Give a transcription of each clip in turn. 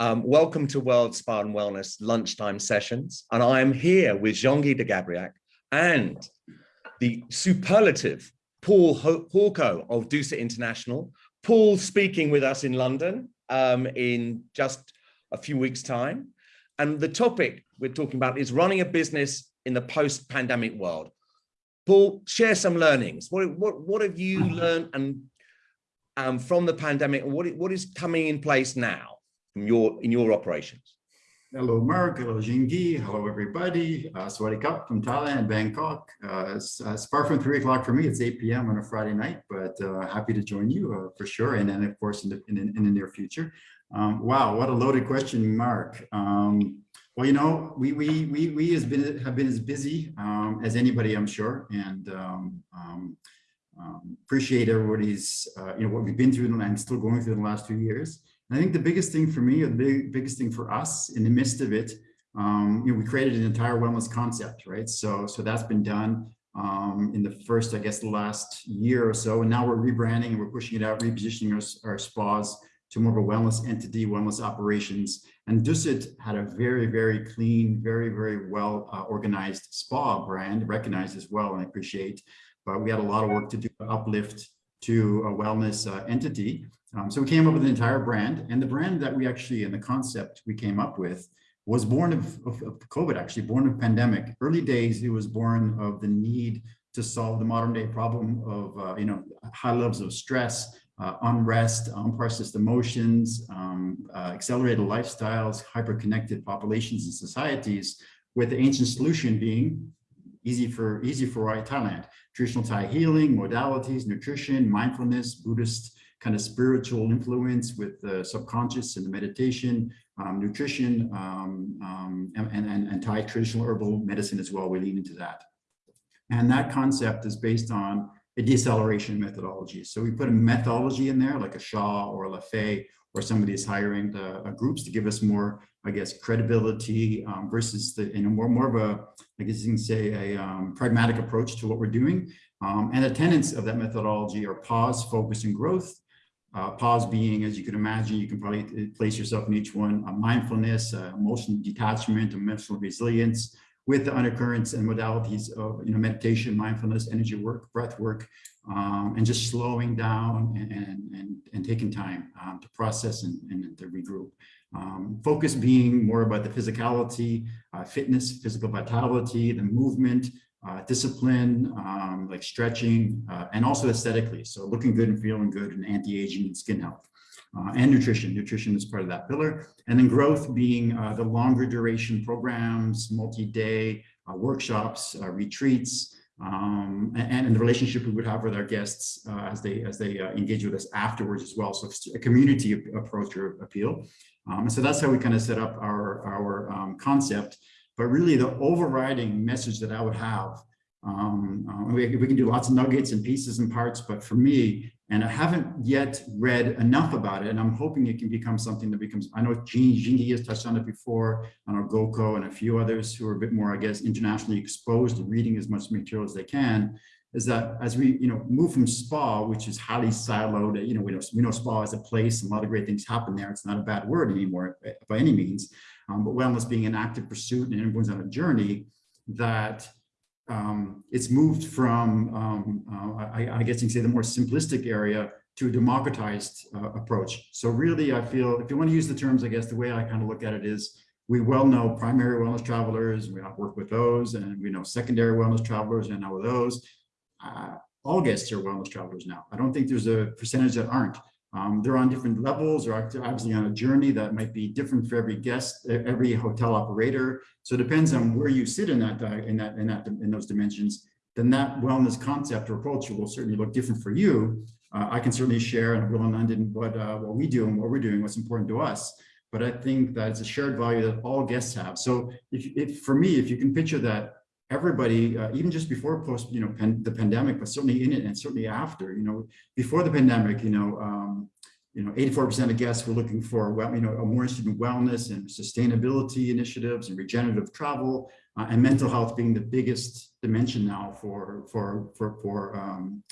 Um, welcome to World Spa and Wellness lunchtime sessions. And I am here with Jean-Guy de Gabriac and the superlative Paul Hawco of Dusit International. Paul speaking with us in London um, in just a few weeks time. And the topic we're talking about is running a business in the post-pandemic world. Paul, share some learnings. What, what, what have you learned and um, from the pandemic what, what is coming in place now from your, in your operations? Hello, Mark. Hello, Jingi. Hello, everybody. Uh, Sawadi Cup from Thailand, Bangkok. Uh, it's, uh, it's far from three o'clock for me. It's 8 p.m. on a Friday night, but uh, happy to join you uh, for sure. And then, of course, in the, in, in the near future. Um, wow, what a loaded question, Mark. Um, well, you know, we we we we has been have been as busy um, as anybody, I'm sure, and um, um, um, appreciate everybody's uh, you know what we've been through and I'm still going through the last few years. I think the biggest thing for me, the big, biggest thing for us in the midst of it, um, you know, we created an entire wellness concept, right? So so that's been done um, in the first, I guess, the last year or so, and now we're rebranding and we're pushing it out, repositioning our, our spas to more of a wellness entity, wellness operations. And Dusit had a very, very clean, very, very well uh, organized spa brand, recognized as well, and I appreciate. But we had a lot of work to do to uplift to a wellness uh, entity. Um, so we came up with an entire brand, and the brand that we actually, and the concept we came up with was born of, of, of COVID, actually, born of pandemic. Early days, it was born of the need to solve the modern day problem of, uh, you know, high levels of stress, uh, unrest, unprocessed emotions, um, uh, accelerated lifestyles, hyper-connected populations and societies, with the ancient solution being easy for easy for Thailand. Traditional Thai healing, modalities, nutrition, mindfulness, Buddhist kind of spiritual influence with the subconscious and the meditation, um, nutrition, um, um, and, and, and Thai traditional herbal medicine as well. We lean into that. And that concept is based on a deceleration methodology. So we put a methodology in there, like a Shaw or a Lafay, or somebody is hiring the uh, groups to give us more, I guess, credibility um, versus the, you know, more, more of a, I guess you can say a um, pragmatic approach to what we're doing. Um, and the tenets of that methodology are pause, focus, and growth. Uh, pause being, as you can imagine, you can probably place yourself in each one, uh, mindfulness, uh, emotional detachment, emotional resilience, with the undercurrents and modalities of you know meditation, mindfulness, energy work, breath work, um, and just slowing down and and and, taking time um, to process and, and to regroup. Um, focus being more about the physicality, uh, fitness, physical vitality, the movement, uh, discipline, um, like stretching, uh, and also aesthetically. So looking good and feeling good and anti-aging and skin health uh, and nutrition. Nutrition is part of that pillar. And then growth being uh, the longer duration programs, multi-day uh, workshops, uh, retreats, um, and, and, the relationship we would have with our guests uh, as they as they uh, engage with us afterwards as well. So a community approach or appeal. Um, and so that's how we kind of set up our, our um, concept. But really the overriding message that I would have um, we, we, can do lots of nuggets and pieces and parts, but for me, and I haven't yet read enough about it. And I'm hoping it can become something that becomes, I know Jean, Jingi has touched on it before, I know Goko and a few others who are a bit more, I guess, internationally exposed to reading as much material as they can, is that as we, you know, move from spa, which is highly siloed, you know, we know, we know spa is a place and a lot of great things happen there. It's not a bad word anymore by any means, um, but wellness being an active pursuit and everyone's on a journey that um, it's moved from, um, uh, I, I, guess you can say the more simplistic area to a democratized uh, approach. So really, I feel if you want to use the terms, I guess the way I kind of look at it is we well know primary wellness travelers, we work with those, and we know secondary wellness travelers and with those. Uh, all guests are wellness travelers now. I don't think there's a percentage that aren't. Um, they're on different levels or obviously on a journey that might be different for every guest, every hotel operator. So it depends on where you sit in that, in that, in that, in those dimensions. Then that wellness concept or approach will certainly look different for you. Uh, I can certainly share and Will in London what uh, what we do and what we're doing, what's important to us. But I think that it's a shared value that all guests have. So if, if for me, if you can picture that everybody, uh, even just before post, you know, pan, the pandemic, but certainly in it and certainly after, you know, before the pandemic, you know, um, you know, 84% of guests were looking for, well, you know, a more interested in wellness and sustainability initiatives and regenerative travel uh, and mental health being the biggest dimension now for, for, for, for um,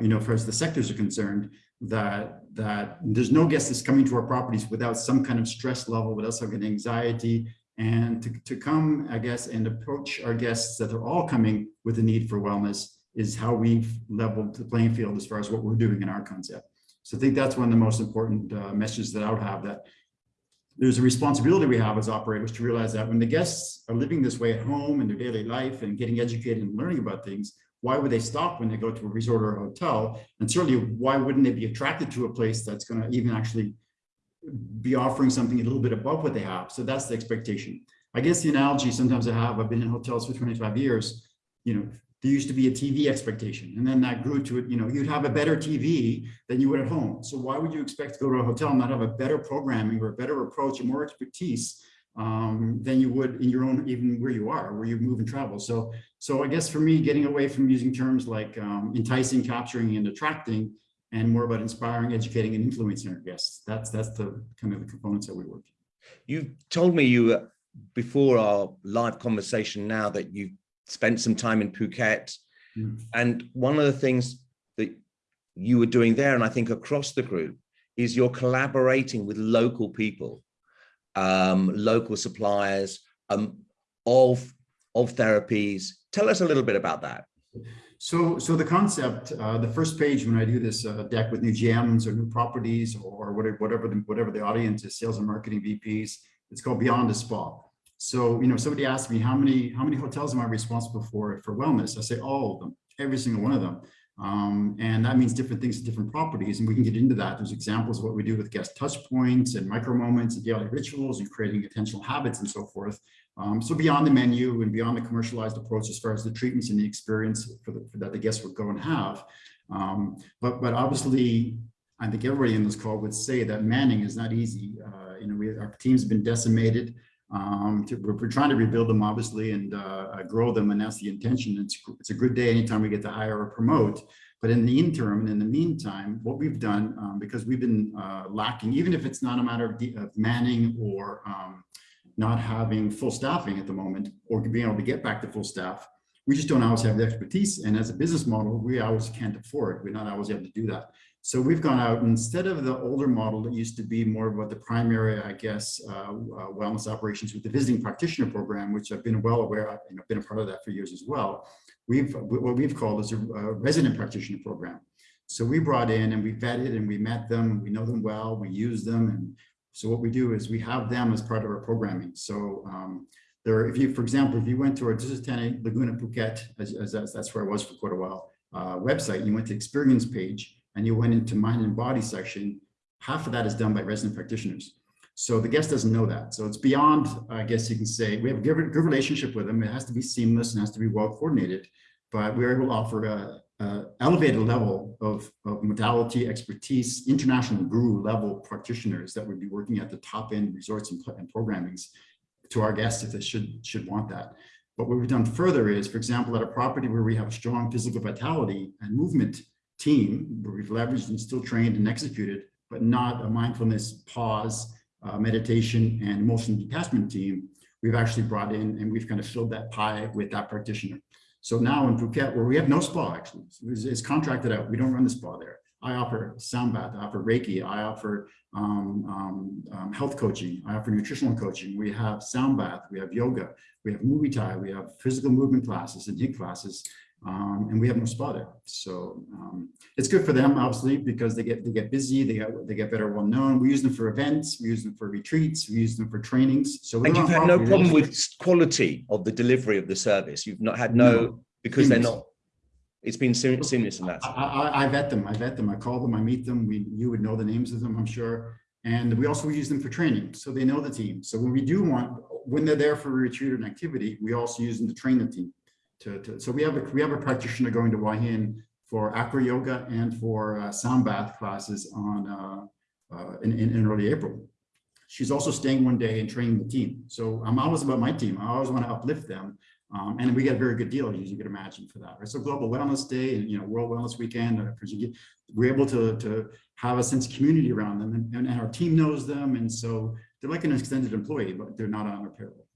you know, for as the sectors are concerned. that that there's no guest that's coming to our properties without some kind of stress level, without some kind of anxiety, and to, to come, I guess, and approach our guests that they're all coming with a need for wellness is how we've leveled the playing field as far as what we're doing in our concept. So I think that's one of the most important uh, messages that I would have that there's a responsibility we have as operators to realize that when the guests are living this way at home in their daily life and getting educated and learning about things, why would they stop when they go to a resort or a hotel? And certainly, why wouldn't they be attracted to a place that's going to even actually be offering something a little bit above what they have? So that's the expectation. I guess the analogy sometimes I have, I've been in hotels for 25 years, you know, there used to be a TV expectation and then that grew to it, you know, you'd have a better TV than you would at home. So why would you expect to go to a hotel and not have a better programming or a better approach and more expertise um, than you would in your own, even where you are, where you move and travel. So, so I guess for me, getting away from using terms like um, enticing, capturing, and attracting, and more about inspiring, educating, and influencing our guests. That's that's the kind of the components that we work. You told me you uh, before our live conversation now that you spent some time in Phuket. Mm. And one of the things that you were doing there, and I think across the group, is you're collaborating with local people, um, local suppliers um, of, of therapies. Tell us a little bit about that. So, so the concept, uh, the first page when I do this uh, deck with new GMs or new properties or whatever, whatever the, whatever the audience is, sales and marketing VPs, it's called Beyond the Spa. So, you know, somebody asked me how many how many hotels am I responsible for for wellness? I say all of them, every single one of them. Um, and that means different things to different properties. And we can get into that. There's examples of what we do with guest touch points and micro moments and daily rituals and creating attentional habits and so forth. Um, so beyond the menu and beyond the commercialized approach as far as the treatments and the experience for, the, for that the guests would go and have. Um, but, but obviously, I think everybody in this call would say that manning is not easy. Uh, you know, we, our team's been decimated. Um, to, we're, trying to rebuild them obviously and uh, grow them and that's the intention. It's, it's a good day anytime we get to hire or promote. But in the interim and in the meantime, what we've done, um, because we've been uh, lacking, even if it's not a matter of, of manning or um, not having full staffing at the moment or being able to get back to full staff, we just don't always have the expertise. And as a business model, we always can't afford. We're not always able to do that. So we've gone out instead of the older model that used to be more about the primary, I guess, uh, uh, wellness operations with the visiting practitioner program, which I've been well aware of and I've been a part of that for years as well. We've what we've called is a, a resident practitioner program. So we brought in and we vetted and we met them, we know them well, we use them. And so what we do is we have them as part of our programming. So um, there, if you, for example, if you went to our Dusit Thani Laguna Phuket, as, as, as, that's where I was for quite a while, uh, website, you went to experience page, and you went into mind and body section, half of that is done by resident practitioners. So the guest doesn't know that. So it's beyond, I guess you can say, we have a good, good relationship with them. It has to be seamless and has to be well coordinated, but we're able to offer a, a elevated level of, of modality expertise, international guru level practitioners that would be working at the top end resorts and, and programmings to our guests if they should, should want that. But what we've done further is, for example, at a property where we have strong physical vitality and movement team where we've leveraged and still trained and executed, but not a mindfulness pause, uh, meditation and emotional detachment team, we've actually brought in and we've kind of filled that pie with that practitioner. So now in Phuket, where we have no spa actually, it's, it's contracted out. We don't run the spa there. I offer sound bath, I offer Reiki, I offer um, um, um, health coaching, I offer nutritional coaching. We have sound bath, we have yoga, we have Muay Thai, we have physical movement classes and HIIT classes um, and we have no spa there. So um, it's good for them, obviously, because they get they get busy, they get they get better well known. We use them for events, we use them for retreats, we use them for trainings. So and you've had no problem with quality of the delivery of the service. You've not had no, no because they're not. It's been seamless in that. I, I, I vet them. I vet them. I call them. I meet them. We you would know the names of them, I'm sure. And we also use them for training, so they know the team. So when we do want, when they're there for a retreat or an activity, we also use them to train the team to, to, so we have a we have a practitioner going to Hua for acro yoga and for uh, sound bath classes on uh, uh, in, in, in, early April. She's also staying one day and training the team. So I'm always about my team. I always want to uplift them. Um, and we get a very good deal, as you can imagine, for that. Right? So Global Wellness Day and you know World Wellness Weekend, uh, we're able to, to have a sense of community around them, and, and, our team knows them, and so they're like an extended employee, but they're not on our payroll.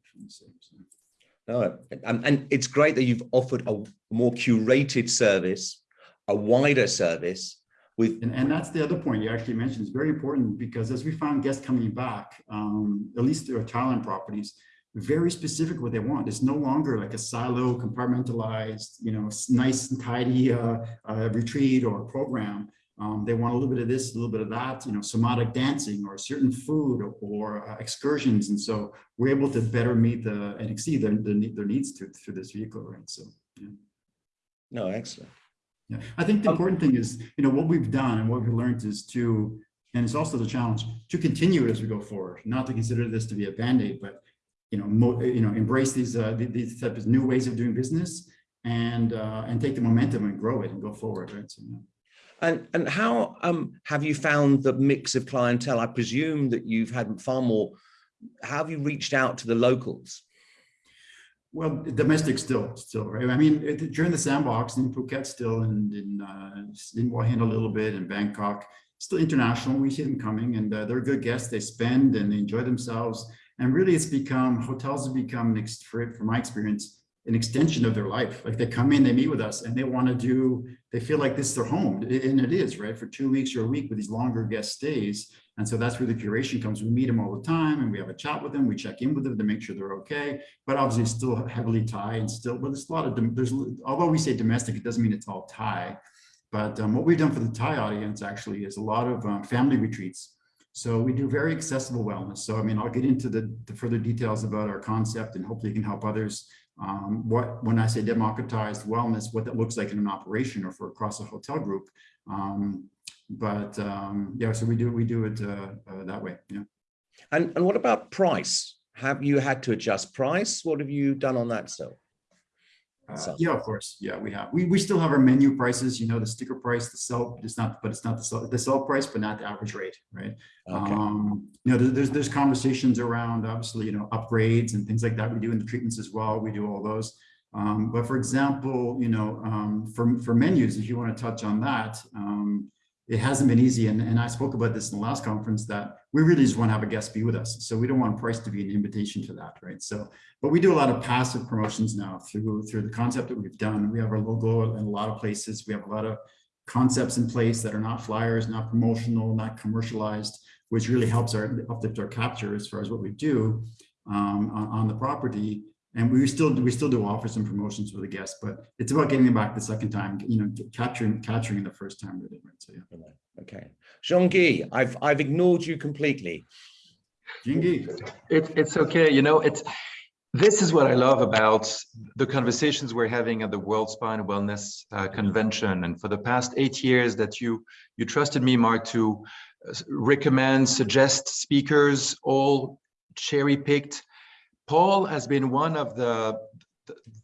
No, and, and it's great that you've offered a more curated service, a wider service, with And, and that's the other point you actually mentioned is very important because as we found guests coming back, um, at least their Thailand properties, very specific what they want. It's no longer like a silo compartmentalized, you know, nice and tidy uh, uh, retreat or program. Um, they want a little bit of this, a little bit of that, you know, somatic dancing or certain food or, or uh, excursions. And so we're able to better meet the and exceed their, their, their needs to, through this vehicle, right? So, yeah. no excellent. Yeah, I think the Um, important thing is, you know, what we've done and what we've learned is to, and it's also the challenge, to continue as we go forward, not to consider this to be a Band-Aid, but, you know, mo, you know, embrace these, uh, these types of new ways of doing business and, uh, and take the momentum and grow it and go forward, right? So, yeah. And and how um have you found the mix of clientele? I presume that you've had far more. How have you reached out to the locals? Well, domestic still, still, right? I mean, it- during the sandbox in Phuket still and in, uh, in Hua a little bit in Bangkok, still international. We see them coming and uh, they're good guests. They spend and they enjoy themselves. And really it's become, hotels have become, for, from my experience, an extension of their life. Like they come in, they meet with us and they want to do, they feel like this is their home. And it is, right? For two weeks or a week with these longer guest stays. And so that's where the curation comes. We meet them all the time and we have a chat with them. We check in with them to make sure they're okay. But obviously still heavily Thai and still, but there's a lot of, there's, although we say domestic, it doesn't mean it's all Thai. But um, what we've done for the Thai audience actually is a lot of um, family retreats. So we do very accessible wellness. So I mean, I'll get into the, the further details about our concept and hopefully can help others. Um, what when I say democratized wellness, what that looks like in an operation or for across a hotel group. Um, but um, yeah, so we do we do it uh, uh, that way. Yeah. And and what about price? Have you had to adjust price? What have you done on that still? Uh, So- yeah, of course. Yeah, we have. We, we still have our menu prices, you know, the sticker price, the sell, it's not, but it's not the sell, the sell price, but not the average rate, right? Okay. Um, you know, there- there's, there's conversations around, obviously, you know, upgrades and things like that. We do in the treatments as well. We do all those. Um, but for example, you know, um, for, for menus, if you want to touch on that, um, it hasn't been easy. And, and I spoke about this in the last conference that we really just want to have a guest be with us. So we don't want price to be an invitation to that, right? So, but we do a lot of passive promotions now through, through the concept that we've done. We have our logo in a lot of places. We have a lot of concepts in place that are not flyers, not promotional, not commercialized, which really helps our uplift our capture as far as what we do um, on, on the property. And we still we still do offer some promotions for the guests, but it's about getting them back the second time, you know, capturing capturing the first time really. Right? So yeah, Okay. Jean-Guy, I've I've ignored you completely. Jingy. It, it's okay, you know, it's, this is what I love about the conversations we're having at the World Spa and Wellness uh, Convention. And for the past eight years that you, you trusted me, Mark, to uh, recommend, suggest speakers, all cherry picked. Paul has been one of the,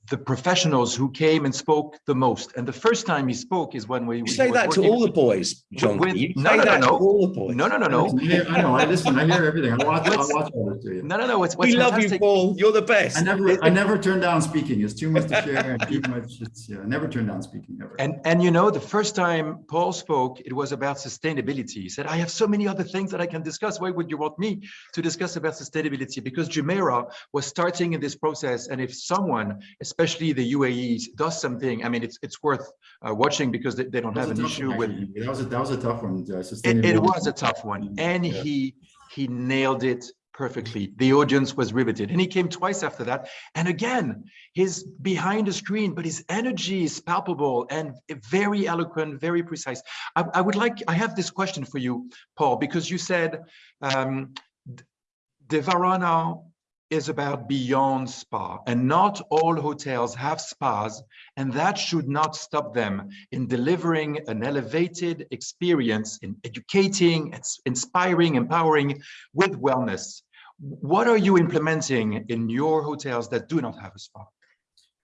the, the professionals who came and spoke the most. And the first time he spoke is when we. You say that to all the boys, John. with- You no, say no, no, that to no. all the boys. No, no, no, no. I know. I listen. I hear everything. I watch. I watch all this to you. No, no, no. It's, what's We love you, Paul. You're the best. I never, I never turn down speaking. It's too much to share and too much. It's, yeah, I never turn down speaking ever. And, and you know, the first time Paul spoke, it was about sustainability. He said, I have so many other things that I can discuss. Why would you want me to discuss about sustainability? Because Jumeirah was starting in this process. And if someone, especially the UAE, does something, I mean, it's, it's worth uh, watching because they, they don't have an issue one, with. That was a, that was a tough one. uh, it, it was a tough one. And Yeah. he, he nailed it perfectly. The audience was riveted. And he came twice after that. And again, he's behind the screen, but his energy is palpable and very eloquent, very precise. I, I would like, I have this question for you, Paul, because you said um, Devarana is about beyond spa and not all hotels have spas and that should not stop them in delivering an elevated experience in educating, inspiring, empowering with wellness. What are you implementing in your hotels that do not have a spa?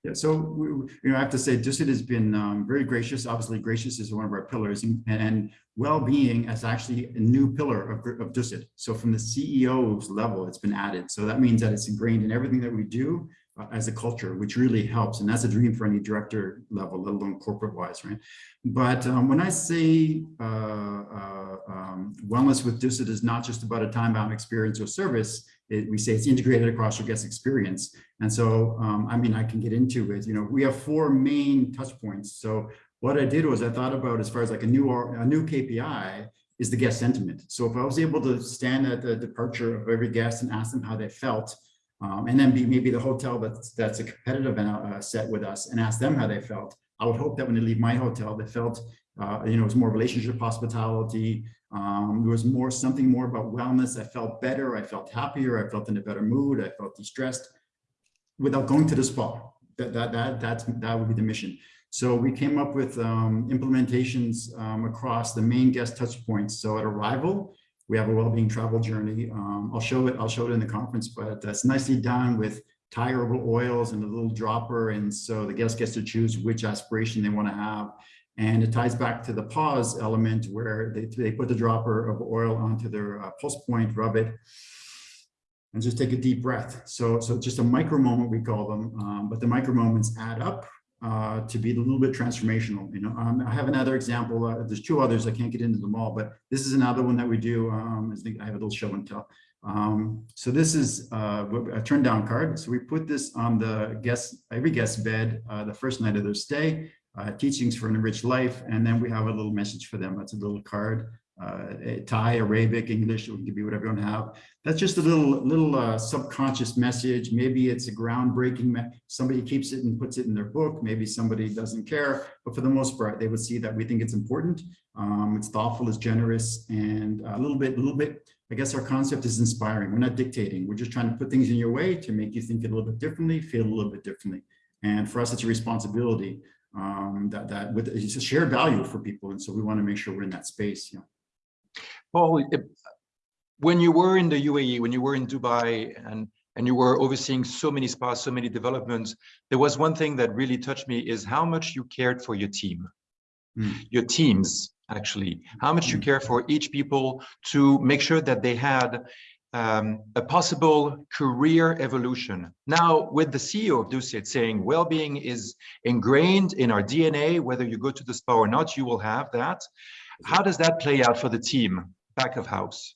Yeah, so we, you know, I have to say, Dusit has been um, very gracious. Obviously, gracious is one of our pillars, and, and well-being is actually a new pillar of, of Dusit. So from the CEO's level, it's been added. So that means that it's ingrained in everything that we do uh, as a culture, which really helps. And that's a dream for any director level, let alone corporate-wise, right? But um, when I say uh, uh, um, wellness with Dusit is not just about a time-bound experience or service, it, we say it's integrated across your guest experience. And so, um, I mean, I can get into it. You know, we have four main touch points. So what I did was I thought about as far as like a new a new KPI is the guest sentiment. So if I was able to stand at the departure of every guest and ask them how they felt, um, and then be maybe the hotel that's that's a competitive uh, set with us and ask them how they felt. I would hope that when they leave my hotel, they felt, uh, you know, it's more relationship hospitality. Um, there was more something more about wellness. I felt better. I felt happier. I felt in a better mood. I felt de-stressed without going to the spa. That that that that's that would be the mission. So we came up with um, implementations um, across the main guest touch points. So at arrival, we have a well-being travel journey. Um, I'll show it. I'll show it in the conference, but that's nicely done with Thai herbal oils and a little dropper. And so the guest gets to choose which aspiration they want to have. And it ties back to the pause element where they, they put the dropper of oil onto their uh, pulse point, rub it, and just take a deep breath. So, so just a micro moment, we call them, um, but the micro moments add up uh, to be a little bit transformational. You know, um, I have another example. Uh, there's two others. I can't get into them all, but this is another one that we do. Um, I think I have a little show and tell. Um, so this is uh, a turn down card. So we put this on the guest, every guest bed, uh, the first night of their stay, uh, teachings for an enriched life. And then we have a little message for them. That's a little card, uh, Thai, Arabic, English, it can be whatever you want to have. That's just a little, little uh, subconscious message. Maybe it's a groundbreaking, somebody keeps it and puts it in their book. Maybe somebody doesn't care, but for the most part, they would see that we think it's important. Um, it's thoughtful, it's generous, and a little bit, a little bit, I guess our concept is inspiring. We're not dictating. We're just trying to put things in your way to make you think a little bit differently, feel a little bit differently. And for us, it's a responsibility um, that, that with, it's a shared value for people. And so we want to make sure we're in that space. Yeah. Paul, when you were in the UAE, when you were in Dubai and and you were overseeing so many spas, so many developments, there was one thing that really touched me is how much you cared for your team, mm. your teams, actually, how much you care for each people to make sure that they had um, a possible career evolution. Now, with the CEO of Dusit saying well-being is ingrained in our DNA, whether you go to the spa or not, you will have that. How does that play out for the team back of house?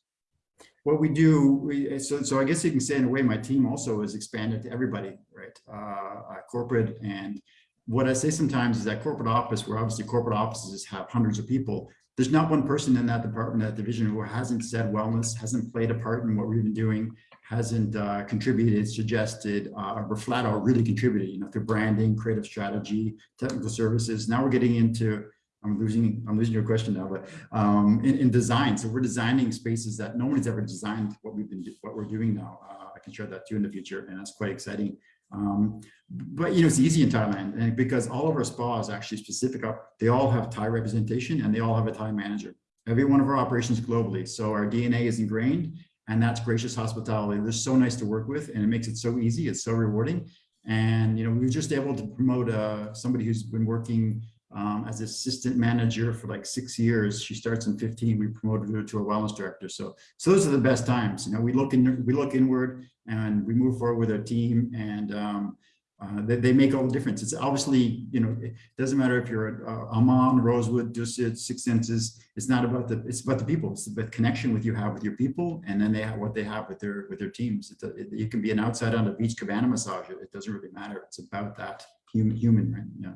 What we do, we, so, so I guess you can say in a way, my team also is expanded to everybody, right? Uh, corporate and what I say sometimes is that corporate office, where obviously corporate offices have hundreds of people, there's not one person in that department, that division who hasn't said wellness, hasn't played a part in what we've been doing, hasn't uh, contributed, suggested, uh, or flat out really contributed, you know, to branding, creative strategy, technical services. Now we're getting into, I'm losing, I'm losing your question now, but um, in, in design. So we're designing spaces that no one's ever designed what we've been, what we're doing now. Uh, I can share that too in the future, and that's quite exciting. Um, but you know, it's easy in Thailand and because all of our spas actually specific up, they all have Thai representation and they all have a Thai manager. Every one of our operations globally. So our DNA is ingrained and that's gracious hospitality. They're so nice to work with and it makes it so easy. It's so rewarding. And, you know, we were just able to promote uh, somebody who's been working um, as assistant manager for like six years. She starts in 15. We promoted her to a wellness director. So, so those are the best times. You know, we look in, we look inward and we move forward with our team, and um, uh, they, they, make all the difference. It's obviously, you know, it doesn't matter if you're uh, Aman, Rosewood, Dusit, Six Senses. It's not about the, it's about the people. It's the connection with you have with your people, and then they have what they have with their with their teams. A, it, you can be an outside on a beach cabana massage. It, it doesn't really matter. It's about that human, human, right? Yeah.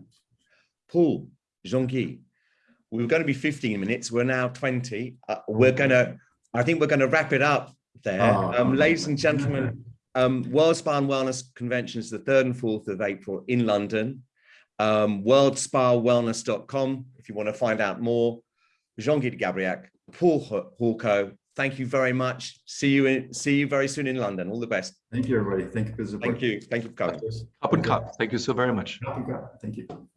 Paul, Jean-Guy, we were going to be 15 minutes. We're now 20. Uh, we're going to, I think we're going to wrap it up there. Oh, um, ladies and gentlemen, um, World Spa and Wellness Convention is the 3rd and 4th of April in London. Um, worldspawellness.com if you want to find out more. Jean-Guy de Gabriac, Paul Hawco, thank you very much. See you in, see you very soon in London. All the best. Thank you, everybody. Thank you for the support. Thank you. Thank you for coming. Up and cut. Thank you so very much. Thank you.